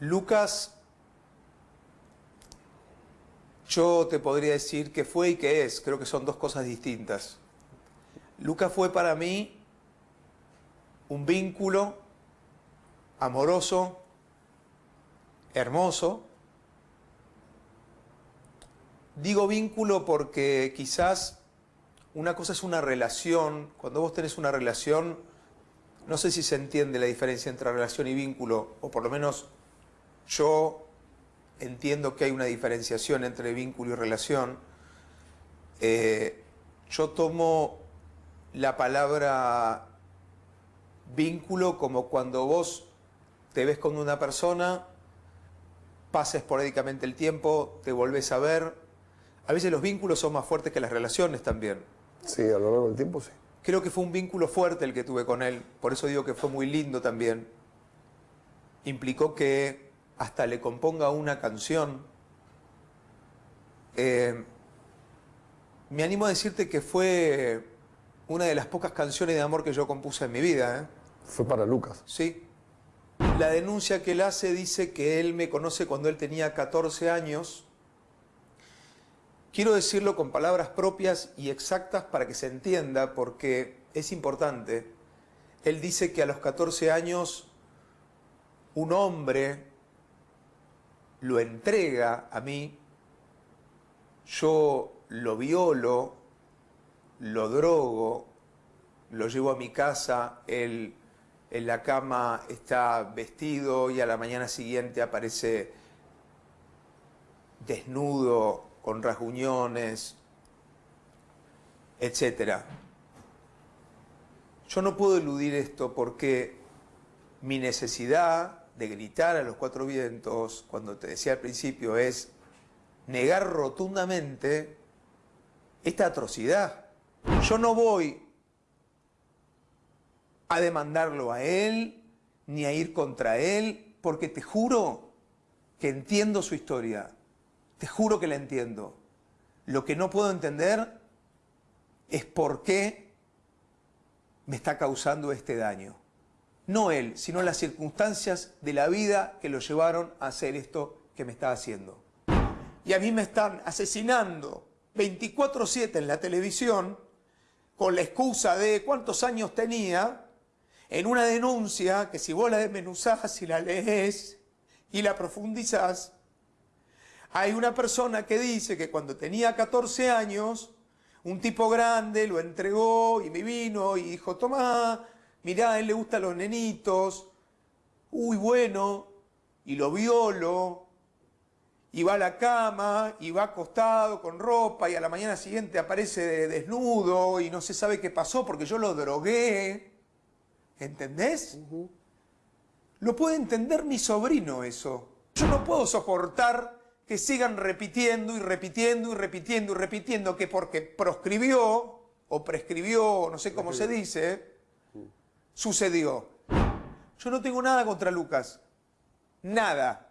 Lucas, yo te podría decir que fue y que es, creo que son dos cosas distintas. Lucas fue para mí un vínculo amoroso, hermoso. Digo vínculo porque quizás una cosa es una relación, cuando vos tenés una relación, no sé si se entiende la diferencia entre relación y vínculo, o por lo menos yo entiendo que hay una diferenciación entre vínculo y relación. Eh, yo tomo la palabra vínculo como cuando vos te ves con una persona, pasa esporádicamente el tiempo, te volvés a ver. A veces los vínculos son más fuertes que las relaciones también. Sí, a lo largo del tiempo sí. Creo que fue un vínculo fuerte el que tuve con él, por eso digo que fue muy lindo también. Implicó que hasta le componga una canción. Eh, me animo a decirte que fue una de las pocas canciones de amor que yo compuse en mi vida. ¿eh? Fue para Lucas. Sí. La denuncia que él hace dice que él me conoce cuando él tenía 14 años. Quiero decirlo con palabras propias y exactas para que se entienda, porque es importante. Él dice que a los 14 años un hombre lo entrega a mí, yo lo violo, lo drogo, lo llevo a mi casa, él en la cama está vestido y a la mañana siguiente aparece desnudo, con rasguñones, etc. Yo no puedo eludir esto porque mi necesidad de gritar a los cuatro vientos, cuando te decía al principio, es negar rotundamente esta atrocidad. Yo no voy a demandarlo a él, ni a ir contra él, porque te juro que entiendo su historia, te juro que la entiendo. Lo que no puedo entender es por qué me está causando este daño. No él, sino las circunstancias de la vida que lo llevaron a hacer esto que me está haciendo. Y a mí me están asesinando 24-7 en la televisión con la excusa de cuántos años tenía en una denuncia que si vos la desmenuzás y la lees y la profundizás, hay una persona que dice que cuando tenía 14 años, un tipo grande lo entregó y me vino y dijo, tomá, mirá, a él le gustan los nenitos, uy, bueno, y lo violo, y va a la cama, y va acostado con ropa, y a la mañana siguiente aparece desnudo, y no se sabe qué pasó porque yo lo drogué. ¿Entendés? Lo puede entender mi sobrino eso. Yo no puedo soportar que sigan repitiendo y repitiendo y repitiendo y repitiendo que porque proscribió o prescribió, no sé cómo se dice, sucedió. Yo no tengo nada contra Lucas. Nada.